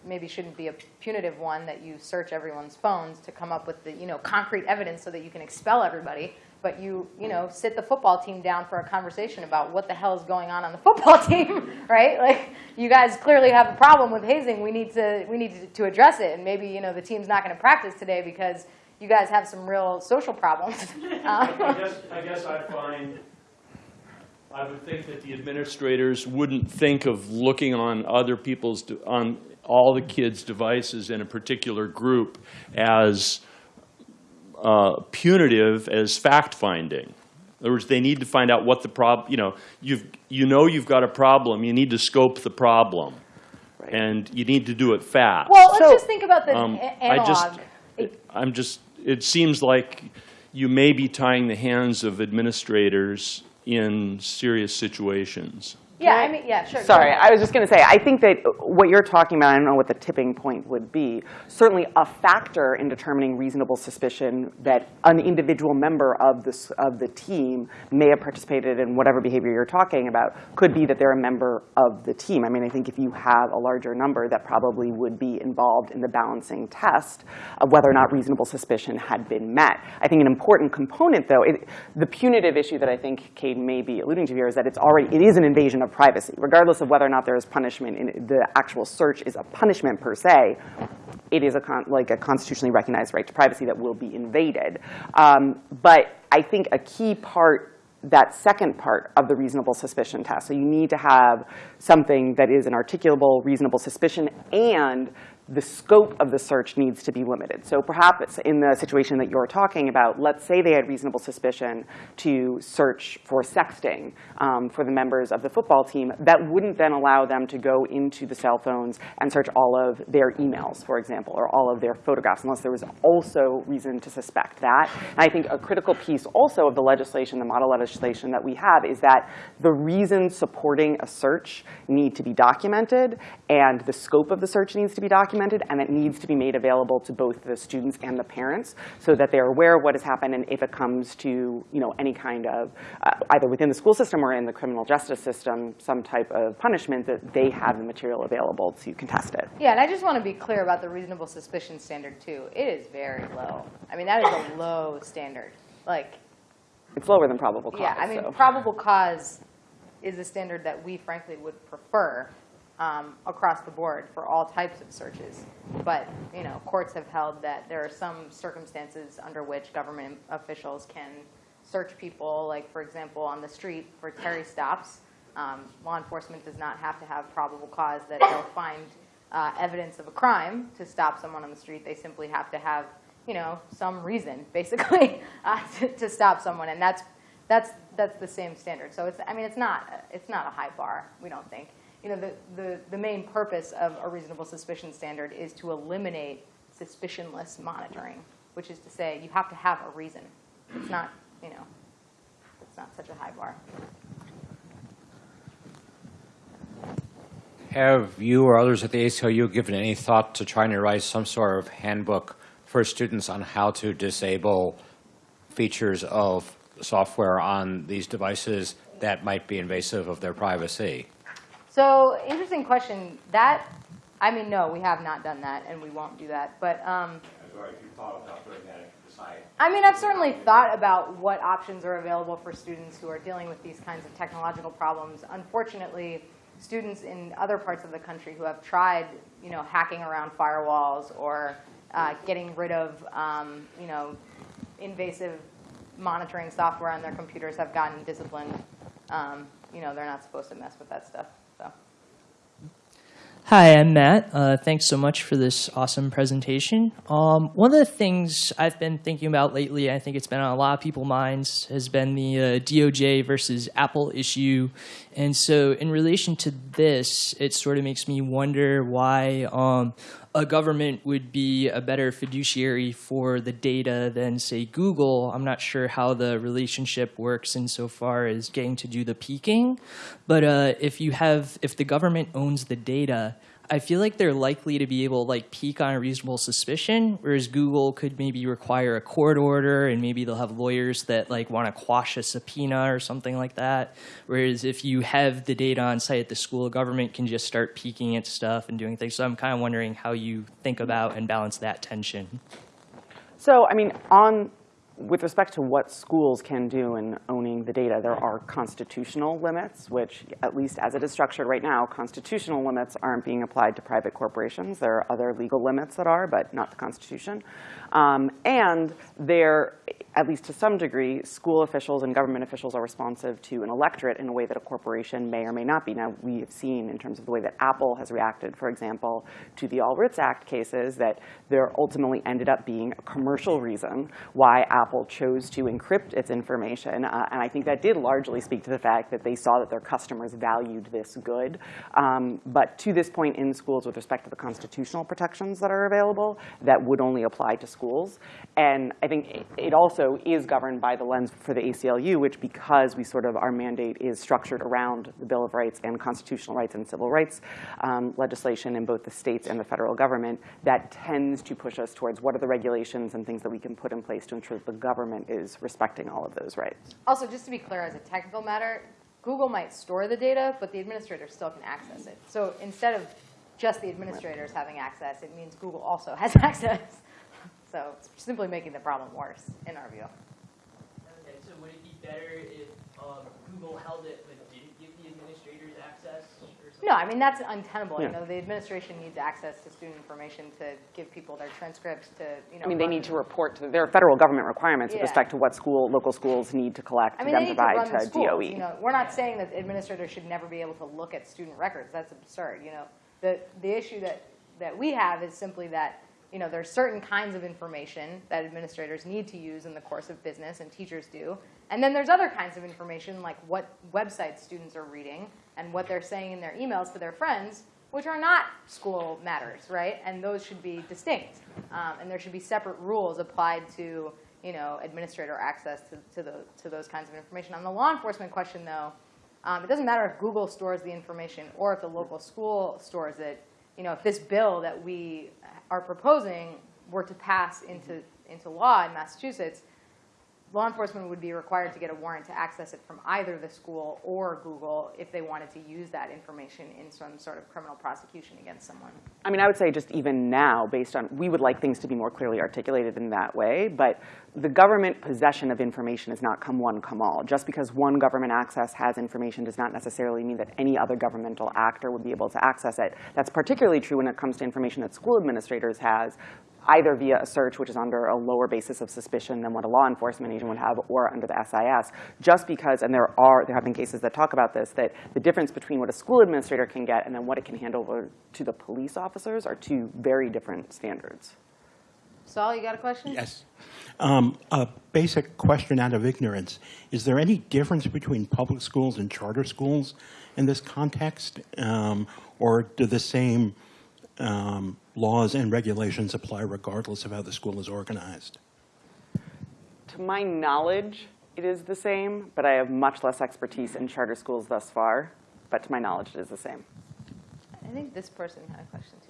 A: maybe shouldn't be a punitive one, that you search everyone's phones to come up with the, you know, concrete evidence so that you can expel everybody. But you, you know, sit the football team down for a conversation about what the hell is going on on the football team, right? Like, you guys clearly have a problem with hazing. We need to, we need to, to address it. And maybe, you know, the team's not going to practice today because you guys have some real social problems. Um,
H: I guess, I guess I find, I would think that the administrators wouldn't think of looking on other people's, on all the kids' devices in a particular group as uh, punitive as fact-finding. In other words, they need to find out what the problem, you know, you've, you know you've got a problem, you need to scope the problem. And you need to do it fast.
A: well, let's
C: So,
A: just think about the
H: Um,
A: a-
H: I just,
A: analog.
H: I'm just, it seems like you may be tying the hands of administrators in serious situations.
A: Yeah,
C: Can
A: I mean, yeah, sure.
C: Sorry. I was just going to say, I think that what you're talking about, I don't know what the tipping point would be. Certainly, a factor in determining reasonable suspicion that an individual member of this of the team may have participated in whatever behavior you're talking about could be that they're a member of the team. I mean, I think if you have a larger number, that probably would be involved in the balancing test of whether or not reasonable suspicion had been met. I think an important component, though, it, the punitive issue that I think Kade may be alluding to here is that it's already it is an invasion of privacy, regardless of whether or not there is punishment. In the actual search is a punishment per se. It is a like a constitutionally recognized right to privacy that will be invaded. Um, but I think a key part that second part of the reasonable suspicion test. So you need to have something that is an articulable reasonable suspicion and the scope of the search needs to be limited. So perhaps in the situation that you're talking about, let's say they had reasonable suspicion to search for sexting um, for the members of the football team. That wouldn't then allow them to go into the cell phones and search all of their emails, for example, or all of their photographs, unless there was also reason to suspect that. And I think a critical piece also of the legislation, the model legislation that we have, is that the reasons supporting a search need to be documented, and the scope of the search needs to be documented, and it needs to be made available to both the students and the parents so that they're aware of what has happened, and if it comes to you know, any kind of, uh, either within the school system or in the criminal justice system, some type of punishment, that they have the material available to contest it.
A: Yeah, and I just want to be clear about the reasonable suspicion standard too. It is very low. I mean, that is a low standard. Like,
C: It's lower than probable cause.
A: yeah, I mean,
C: so.
A: probable cause is a standard that we frankly would prefer um, across the board for all types of searches. But, you know, courts have held that there are some circumstances under which government officials can search people, like, for example, on the street for Terry stops. Um, Law enforcement does not have to have probable cause that they'll find uh, evidence of a crime to stop someone on the street. They simply have to have, you know, some reason, basically, uh, to, to stop someone. And that's, that's, that's the same standard. So it's, I mean, it's not, it's not a high bar, we don't think. You know, the, the, the main purpose of a reasonable suspicion standard is to eliminate suspicionless monitoring, which is to say you have to have a reason. It's not, you know, it's not such a high bar.
I: Have you or others at the ACLU given any thought to trying to write some sort of handbook for students on how to disable features of software on these devices that might be invasive of their privacy?
A: So interesting question. That, I mean, no, we have not done that, and we won't do that. But um, I mean, I've certainly thought about what options are available for students who are dealing with these kinds of technological problems. Unfortunately, students in other parts of the country who have tried, you know, hacking around firewalls or uh, getting rid of, um, you know, invasive monitoring software on their computers have gotten disciplined. Um, you know, they're not supposed to mess with that stuff.
J: Hi, I'm Matt. Uh, thanks so much for this awesome presentation. Um, one of the things I've been thinking about lately, I think it's been on a lot of people's minds, has been the uh, DOJ versus Apple issue. And so, in relation to this, it sort of makes me wonder why um, a government would be a better fiduciary for the data than, say, Google. I'm not sure how the relationship works insofar as getting to do the peeking. But uh, if you have, if the government owns the data, I feel like they're likely to be able to like peek on a reasonable suspicion, whereas Google could maybe require a court order and maybe they'll have lawyers that like want to quash a subpoena or something like that. Whereas if you have the data on site the school, government can just start peeking at stuff and doing things. So I'm kind of wondering how you think about and balance that tension.
C: So, I mean, on, with respect to what schools can do in owning the data, there are constitutional limits, which, at least as it is structured right now, constitutional limits aren't being applied to private corporations. There are other legal limits that are, but not the Constitution. Um, and there, at least to some degree, school officials and government officials are responsive to an electorate in a way that a corporation may or may not be. Now, we have seen in terms of the way that Apple has reacted, for example, to the All Writs Act cases, that there ultimately ended up being a commercial reason why Apple Apple chose to encrypt its information. Uh, and I think that did largely speak to the fact that they saw that their customers valued this good. Um, but to this point in schools, with respect to the constitutional protections that are available, that would only apply to schools. And I think it- it also is governed by the lens for the ACLU, which because we sort of, our mandate is structured around the Bill of Rights and constitutional rights and civil rights um, legislation in both the states and the federal government, that tends to push us towards what are the regulations and things that we can put in place to ensure that the government is respecting all of those rights.
A: Also, just to be clear, as a technical matter, Google might store the data, but the administrator still can access it. So instead of just the administrators having access, it means Google also has access. So it's simply making the problem worse, in our view.
J: Okay, so would it be better if um, Google held it but didn't give the administrators access?
A: No, I mean, that's untenable. You know, the administration needs access to student information to give people their transcripts to, you know.
C: I mean, they
A: run-
C: need to report to, there are federal government requirements with respect to what school, local schools need to collect
A: I
C: to
A: mean,
C: then
A: they need to
C: provide
A: run the
C: to
A: schools,
C: DOE.
A: you know. We're not saying that administrators should never be able to look at student records. That's absurd, you know. The, the issue that, that we have is simply that, you know, there's certain kinds of information that administrators need to use in the course of business, and teachers do. And then there's other kinds of information, like what websites students are reading and what they're saying in their emails to their friends, which are not school matters, right? And those should be distinct. Um, and there should be separate rules applied to, you know, administrator access to, to, the, to those kinds of information. On the law enforcement question, though, um, it doesn't matter if Google stores the information or if the local school stores it. You know, if this bill that we are proposing were to pass into, into law in Massachusetts, law enforcement would be required to get a warrant to access it from either the school or Google if they wanted to use that information in some sort of criminal prosecution against someone.
C: I mean, I would say just even now, based on, we would like things to be more clearly articulated in that way, but the government possession of information is not come one, come all. Just because one government access has information does not necessarily mean that any other governmental actor would be able to access it. That's particularly true when it comes to information that school administrators has, either via a search, which is under a lower basis of suspicion than what a law enforcement agent would have, or under the SIS, just because, and there are, there have been cases that talk about this, that the difference between what a school administrator can get and then what it can hand over to the police officers are two very different standards.
A: Saul, you got a question?
K: Yes. Um, A basic question out of ignorance. Is there any difference between public schools and charter schools in this context? Um, Or do the same um, laws and regulations apply regardless of how the school is organized?
C: To my knowledge, it is the same, but I have much less expertise in charter schools thus far. But to my knowledge, it is the same.
A: I think this person had a question too, yeah.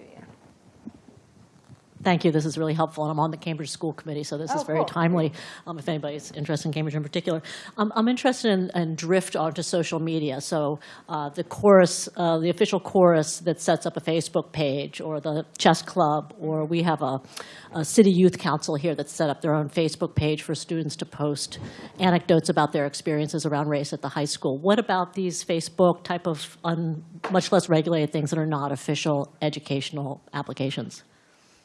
L: Thank you. This is really helpful, and I'm on the Cambridge School Committee, so this
A: Oh,
L: is very
A: cool.
L: timely um, if anybody's interested in Cambridge in particular. Um, I'm interested in, in drift onto social media. So uh, the chorus, uh, the official chorus that sets up a Facebook page, or the chess club, or we have a, a city youth council here that set up their own Facebook page for students to post anecdotes about their experiences around race at the high school. What about these Facebook type of un, much less regulated things that are not official educational applications?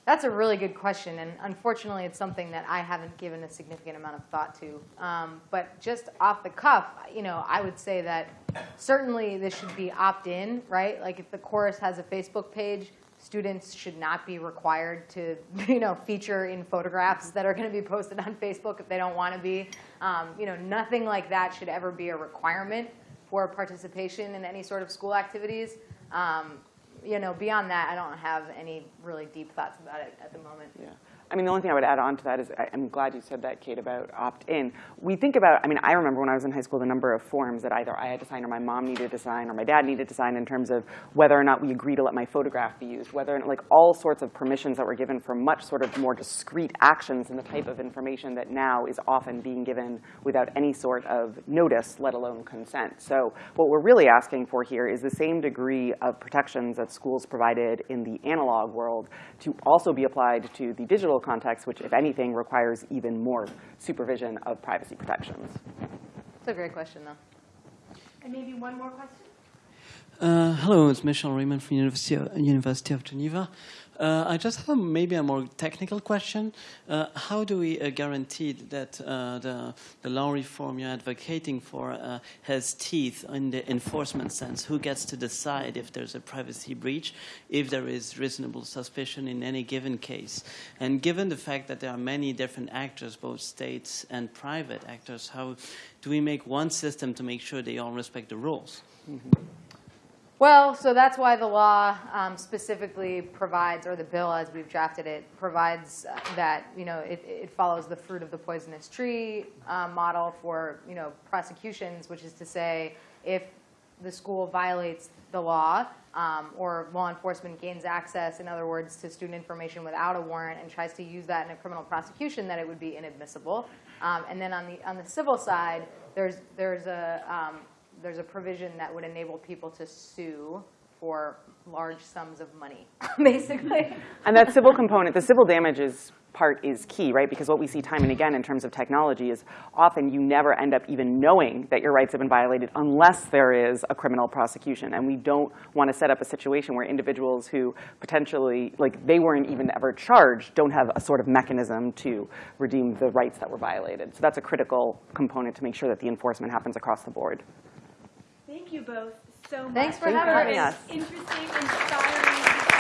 A: That's a really good question, and unfortunately, it's something that I haven't given a significant amount of thought to. Um, but just off the cuff, you know, I would say that certainly this should be opt-in, right? Like if the chorus has a Facebook page, students should not be required to, you know, feature in photographs that are going to be posted on Facebook if they don't want to be. Um, you know, nothing like that should ever be a requirement for participation in any sort of school activities. Um, you know, beyond that, I don't have any really deep thoughts about it at the moment.
C: Yeah. I mean, the only thing I would add on to that is I'm glad you said that, Kade, about opt-in. We think about, I mean, I remember when I was in high school, the number of forms that either I had to sign or my mom needed to sign or my dad needed to sign in terms of whether or not we agree to let my photograph be used, whether, like all sorts of permissions that were given for much sort of more discrete actions and the type of information that now is often being given without any sort of notice, let alone consent. So what we're really asking for here is the same degree of protections that schools provided in the analog world to also be applied to the digital context, which, if anything, requires even more supervision of privacy protections.
A: It's a great question, though.
B: And maybe one more question?
M: Uh, hello, it's Michel Raymond from University of, University of Geneva. Uh, I just have maybe a more technical question. Uh, how do we uh, guarantee that uh, the, the law reform you're advocating for uh, has teeth in the enforcement sense? Who gets to decide if there's a privacy breach, if there is reasonable suspicion in any given case? And given the fact that there are many different actors, both states and private actors, how do we make one system to make sure they all respect the rules?
A: Well, so that's why the law um, specifically provides, or the bill as we've drafted it, provides uh, that, you know, it, it follows the fruit of the poisonous tree uh, model for, you know, prosecutions, which is to say, if the school violates the law um, or law enforcement gains access, in other words, to student information without a warrant and tries to use that in a criminal prosecution, that it would be inadmissible. Um, and then on the on the civil side, there's there's a um, there's a provision that would enable people to sue for large sums of money, basically.
C: And that civil component, the civil damages part is key, right? Because what we see time and again in terms of technology is often you never end up even knowing that your rights have been violated unless there is a criminal prosecution. And we don't want to set up a situation where individuals who potentially, like they weren't even ever charged, don't have a sort of mechanism to redeem the rights that were violated. So that's a critical component to make sure that the enforcement happens across the board.
B: Thank you both so much.
A: Thanks for
C: Thanks for
A: having us.
B: Interesting, inspiring.